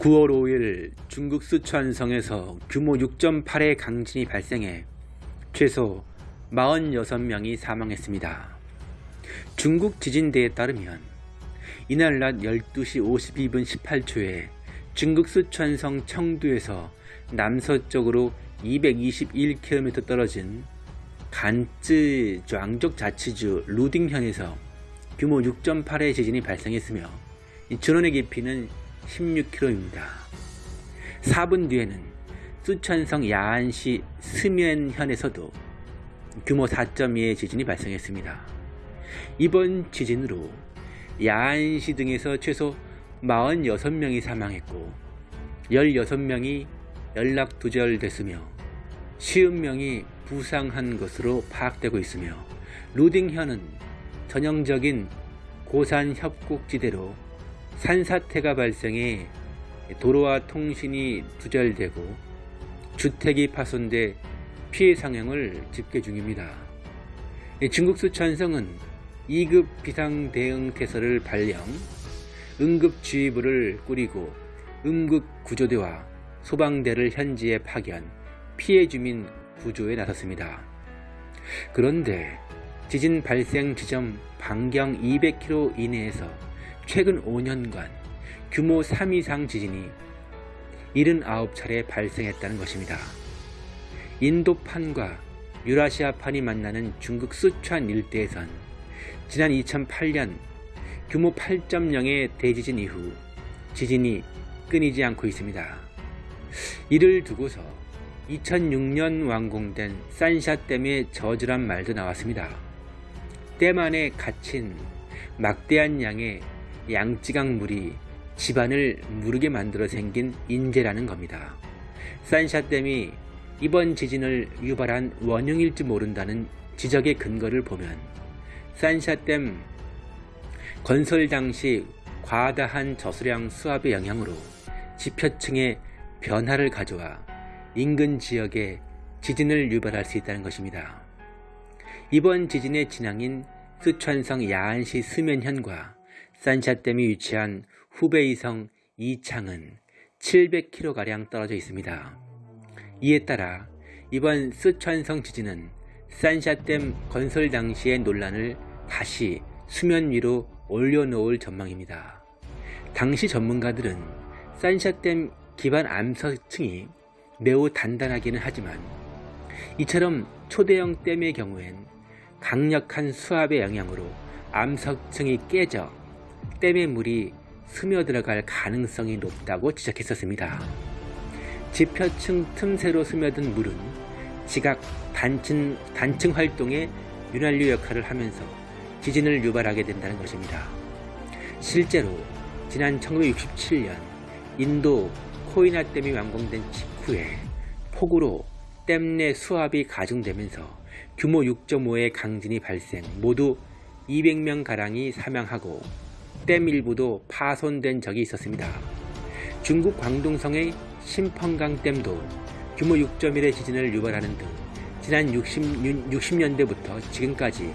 9월 5일 중국 수천성에서 규모 6.8의 강진이 발생해 최소 46명이 사망했습니다. 중국 지진대에 따르면 이날 낮 12시 52분 18초에 중국 수천성 청두에서 남서쪽으로 221km 떨어진 간쯔 좌ang족 자치주 루딩현에서 규모 6.8의 지진이 발생했으며 준원의 깊이는 16km입니다. 4분 뒤에는 수천성 야안시 스면현에서도 규모 4.2의 지진이 발생했습니다. 이번 지진으로 야안시 등에서 최소 46명이 사망했고 16명이 연락 두절됐으며 50명이 부상한 것으로 파악되고 있으며 루딩현은 전형적인 고산 협곡지대로 산사태가 발생해 도로와 통신이 두절되고 주택이 파손돼 피해 상황을 집계 중입니다. 중국 수천성은 2급 비상대응태세를 발령, 응급주의부를 꾸리고 응급구조대와 소방대를 현지에 파견, 피해 주민 구조에 나섰습니다. 그런데 지진 발생 지점 반경 200km 이내에서 최근 5년간 규모 3 이상 지진이 79차례 발생했다는 것입니다. 인도판과 유라시아판이 만나는 중국 수촨 일대에선 지난 2008년 규모 8.0의 대지진 이후 지진이 끊이지 않고 있습니다. 이를 두고서 2006년 완공된 산샤댐의 저주란 말도 나왔습니다. 댐 안에 갇힌 막대한 양의 양지강 물이 집안을 무르게 만들어 생긴 인재라는 겁니다. 산샤댐이 이번 지진을 유발한 원흉일지 모른다는 지적의 근거를 보면 산샤댐 건설 당시 과다한 저수량 수압의 영향으로 지표층에 변화를 가져와 인근 지역에 지진을 유발할 수 있다는 것입니다. 이번 지진의 진앙인 수천성 야안시 수면현과 산샤댐이 위치한 후베이성 이창은 700km가량 떨어져 있습니다. 이에 따라 이번 스촨성 지진은 산샤댐 건설 당시의 논란을 다시 수면 위로 올려놓을 전망입니다. 당시 전문가들은 산샤댐 기반 암석층이 매우 단단하기는 하지만 이처럼 초대형 댐의 경우엔 강력한 수압의 영향으로 암석층이 깨져 댐의 물이 스며들어갈 가능성이 높다고 지적했었습니다. 지표층 틈새로 스며든 물은 지각 단층, 단층 활동의 윤활유 역할을 하면서 지진을 유발하게 된다는 것입니다. 실제로 지난 1967년 인도 코이나 댐이 완공된 직후에 폭우로 댐 내 수압이 가중되면서 규모 6.5의 강진이 발생 모두 200명가량이 사망하고 댐 일부도 파손된 적이 있었습니다. 중국 광동성의 심펑강 댐도 규모 6.1의 지진을 유발하는 등 지난 60, 60년대부터 지금까지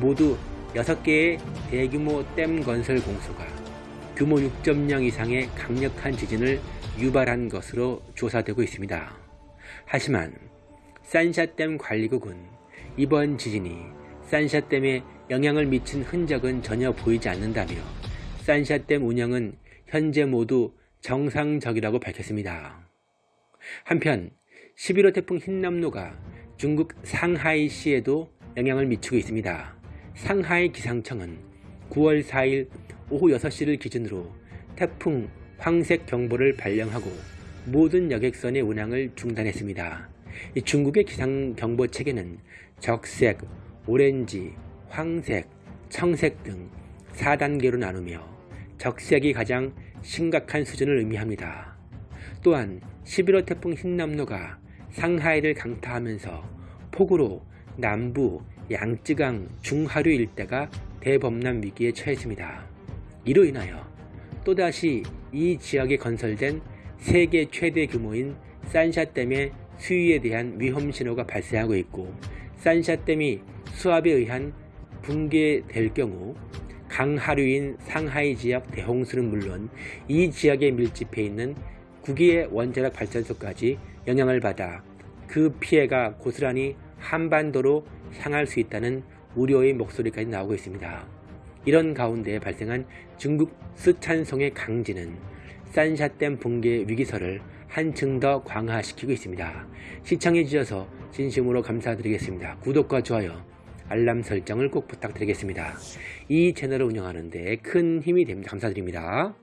모두 6개의 대규모 댐 건설 공소가 규모 6.0 이상의 강력한 지진을 유발한 것으로 조사되고 있습니다. 하지만 산샤댐 관리국은 이번 지진이 산샤댐에 영향을 미친 흔적은 전혀 보이지 않는다며 산샤댐 운영은 현재 모두 정상적이라고 밝혔습니다. 한편 11호 태풍 흰남노가 중국 상하이시에도 영향을 미치고 있습니다. 상하이 기상청은 9월 4일 오후 6시를 기준으로 태풍 황색 경보를 발령하고 모든 여객선의 운항을 중단했습니다. 중국의 기상경보 체계는 적색, 오렌지, 황색, 청색 등 4단계로 나누며 적색이 가장 심각한 수준을 의미합니다. 또한 11호 태풍 흰남노가 상하이를 강타하면서 폭우로 남부 양쯔강 중하류 일대가 대범람 위기에 처했습니다. 이로 인하여 또다시 이 지역에 건설된 세계 최대 규모인 산샤댐의 수위에 대한 위험 신호가 발생하고 있고 산샤댐이 수압에 의한 붕괴될 경우 강하류인 상하이 지역 대홍수는 물론 이 지역에 밀집해 있는 국외 원자력 발전소까지 영향을 받아 그 피해가 고스란히 한반도로 향할 수 있다는 우려의 목소리까지 나오고 있습니다. 이런 가운데 발생한 중국 스촨성의 강진은 산샤댐 붕괴 위기설을 한층 더 강화시키고 있습니다. 시청해 주셔서 진심으로 감사드리겠습니다. 구독과 좋아요, 알람 설정을 꼭 부탁드리겠습니다. 이 채널을 운영하는데 큰 힘이 됩니다. 감사드립니다.